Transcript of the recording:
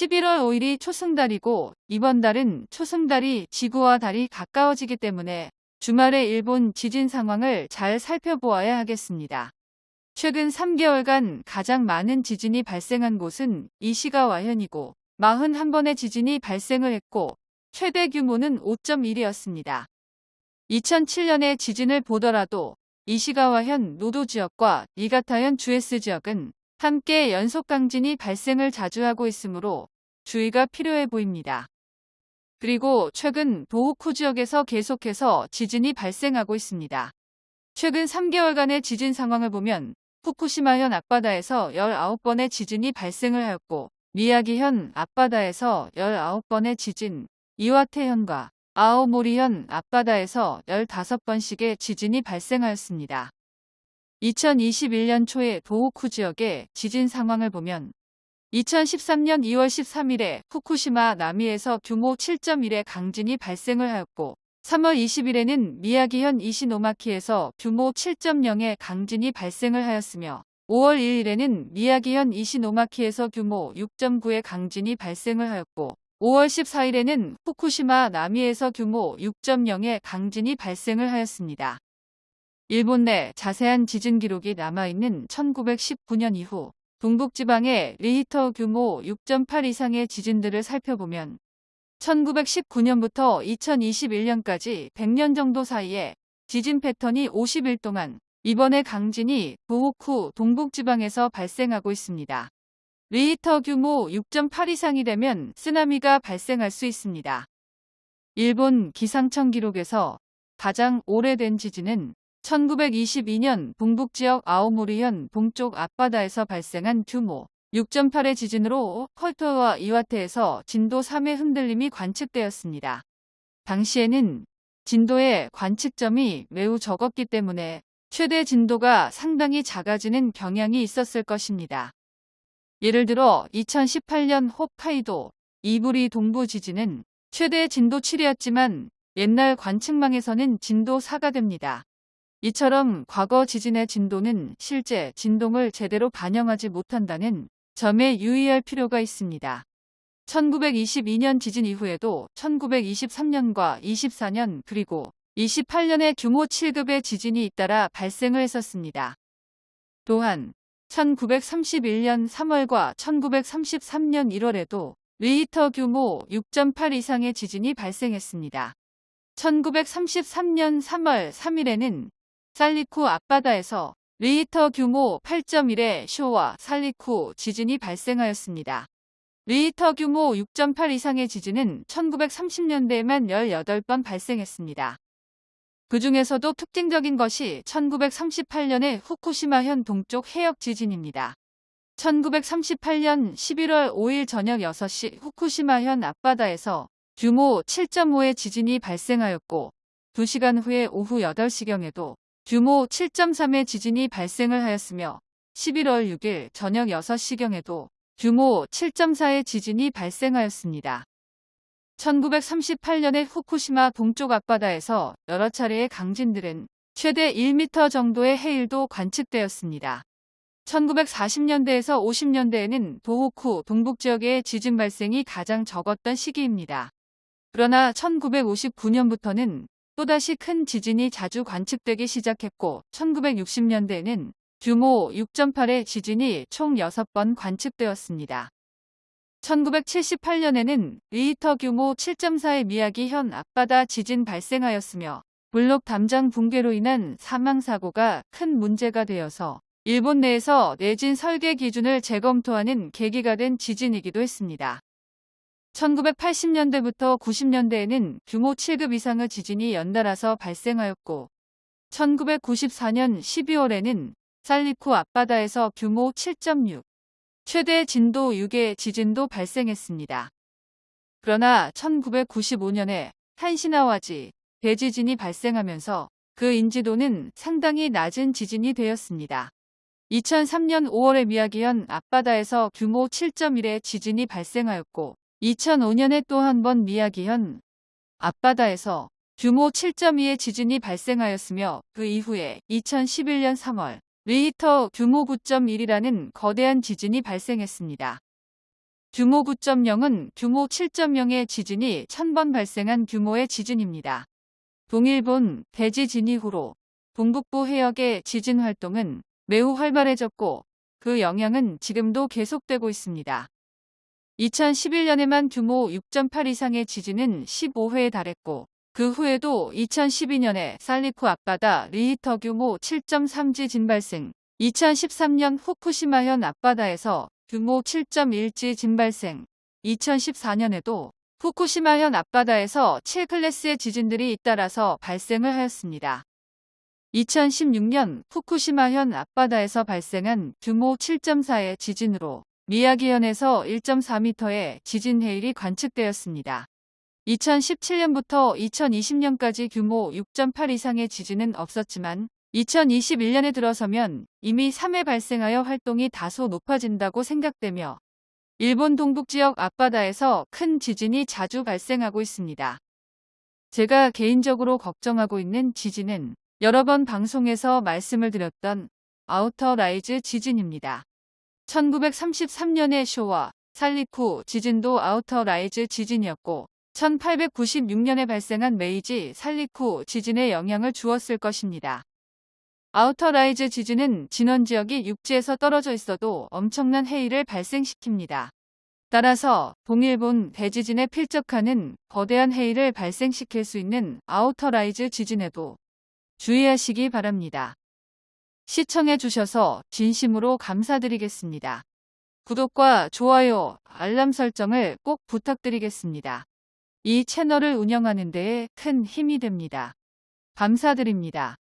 11월 5일이 초승달이고 이번 달은 초승달이 지구와 달이 가까워지기 때문에 주말에 일본 지진 상황을 잘 살펴보아야 하겠습니다. 최근 3개월간 가장 많은 지진이 발생한 곳은 이시가와현이고 41번의 지진이 발생을 했고 최대 규모는 5.1이었습니다. 2007년의 지진을 보더라도 이시가와현 노도 지역과 이가타현 주에스 지역은 함께 연속 강진이 발생을 자주 하고 있으므로 주의가 필요해 보입니다. 그리고 최근 도호쿠 지역에서 계속해서 지진이 발생하고 있습니다. 최근 3개월간의 지진 상황을 보면 후쿠시마현 앞바다에서 19번의 지진이 발생을 하였고 미야기현 앞바다에서 19번의 지진, 이와테현과 아오모리현 앞바다에서 15번씩의 지진이 발생하였습니다. 2021년 초에 도호쿠 지역의 지진 상황을 보면 2013년 2월 13일에 후쿠시마 남이에서 규모 7.1의 강진이 발생을 하였고 3월 20일에는 미야기현 이시노마키에서 규모 7.0의 강진이 발생을 하였으며 5월 1일에는 미야기현 이시노마키에서 규모 6.9의 강진이 발생을 하였고 5월 14일에는 후쿠시마 남이에서 규모 6.0의 강진이 발생을 하였습니다. 일본 내 자세한 지진 기록이 남아있는 1919년 이후 동북지방의 리히터 규모 6.8 이상의 지진들을 살펴보면 1919년부터 2021년까지 100년 정도 사이에 지진 패턴이 50일 동안 이번에 강진이 도호쿠 동북지방에서 발생하고 있습니다. 리히터 규모 6.8 이상이 되면 쓰나미가 발생할 수 있습니다. 일본 기상청 기록에서 가장 오래된 지진은 1922년 동북지역 아오모리현 동쪽 앞바다에서 발생한 규모 6.8의 지진으로 컬터와 이와테에서 진도 3의 흔들림이 관측되었습니다. 당시에는 진도의 관측점이 매우 적었기 때문에 최대 진도가 상당히 작아지는 경향이 있었을 것입니다. 예를 들어 2018년 홋카이도 이부리 동부 지진은 최대 진도 7이었지만 옛날 관측망에서는 진도 4가 됩니다. 이처럼 과거 지진의 진도는 실제 진동을 제대로 반영하지 못한다는 점에 유의할 필요가 있습니다. 1922년 지진 이후에도 1923년과 24년 그리고 28년에 규모 7급의 지진이 잇따라 발생을 했었습니다. 또한 1931년 3월과 1933년 1월에도 리히터 규모 6.8 이상의 지진이 발생했습니다. 1933년 3월 3일에는 산리쿠 앞바다에서 리히터 규모 8.1의 쇼와 산리쿠 지진이 발생하였습니다. 리히터 규모 6.8 이상의 지진은 1930년대에만 18번 발생했습니다. 그 중에서도 특징적인 것이 1938년의 후쿠시마현 동쪽 해역 지진입니다. 1938년 11월 5일 저녁 6시 후쿠시마현 앞바다에서 규모 7.5의 지진이 발생하였고 2시간 후에 오후 8시경에도 규모 7.3의 지진이 발생을 하였으며 11월 6일 저녁 6시경에도 규모 7.4의 지진이 발생하였습니다. 1938년에 후쿠시마 동쪽 앞바다에서 여러 차례의 강진들은 최대 1m 정도의 해일도 관측되었습니다. 1940년대에서 50년대에는 도호쿠 동북지역의 지진 발생이 가장 적었던 시기입니다. 그러나 1959년부터는 또다시 큰 지진이 자주 관측되기 시작했고 1960년대에는 규모 6.8의 지진이 총 6번 관측되었습니다. 1978년에는 리히터 규모 7.4의 미야기 현 앞바다 지진 발생하였으며 블록 담장 붕괴로 인한 사망사고가 큰 문제가 되어서 일본 내에서 내진 설계 기준을 재검토하는 계기가 된 지진이기도 했습니다. 1980년대부터 90년대에는 규모 7급 이상의 지진이 연달아서 발생하였고 1994년 12월에는 살리쿠 앞바다에서 규모 7.6, 최대 진도 6의 지진도 발생했습니다. 그러나 1995년에 한시나와지 대지진이 발생하면서 그 인지도는 상당히 낮은 지진이 되었습니다. 2003년 5월에 미야기현 앞바다에서 규모 7.1의 지진이 발생하였고 2005년에 또 한 번 미야기현 앞바다에서 규모 7.2의 지진이 발생하였으며 그 이후에 2011년 3월 리히터 규모 9.1이라는 거대한 지진이 발생했습니다. 규모 9.0은 규모 7.0의 지진이 1000번 발생한 규모의 지진입니다. 동일본 대지 진 이 후로 동북부 해역의 지진 활동은 매우 활발해졌고 그 영향은 지금도 계속되고 있습니다. 2011년에만 규모 6.8 이상의 지진은 15회에 달했고 그 후에도 2012년에 살리쿠 앞바다 리히터 규모 7.3 지진 발생, 2013년 후쿠시마현 앞바다에서 규모 7.1 지진 발생, 2014년에도 후쿠시마현 앞바다에서 7클래스의 지진들이 잇따라서 발생을 하였습니다. 2016년 후쿠시마현 앞바다에서 발생한 규모 7.4의 지진으로 미야기현에서 1.4m의 지진 해일이 관측되었습니다. 2017년부터 2020년까지 규모 6.8 이상의 지진은 없었지만 2021년에 들어서면 이미 3회 발생하여 활동이 다소 높아진다고 생각되며 일본 동북 지역 앞바다에서 큰 지진이 자주 발생하고 있습니다. 제가 개인적으로 걱정하고 있는 지진은 여러 번 방송에서 말씀을 드렸던 outer rise 지진입니다. 1933년의 쇼와 산리쿠 지진도 outer rise 지진이었고 1896년에 발생한 메이지 산리쿠 지진에 영향을 주었을 것입니다. outer rise 지진은 진원 지역이 육지에서 떨어져 있어도 엄청난 해일을 발생시킵니다. 따라서 동일본 대지진에 필적하는 거대한 해일을 발생시킬 수 있는 outer rise 지진에도 주의하시기 바랍니다. 시청해 주셔서 진심으로 감사드리겠습니다. 구독과 좋아요, 알람 설정을 꼭 부탁드리겠습니다. 이 채널을 운영하는 데에 큰 힘이 됩니다. 감사드립니다.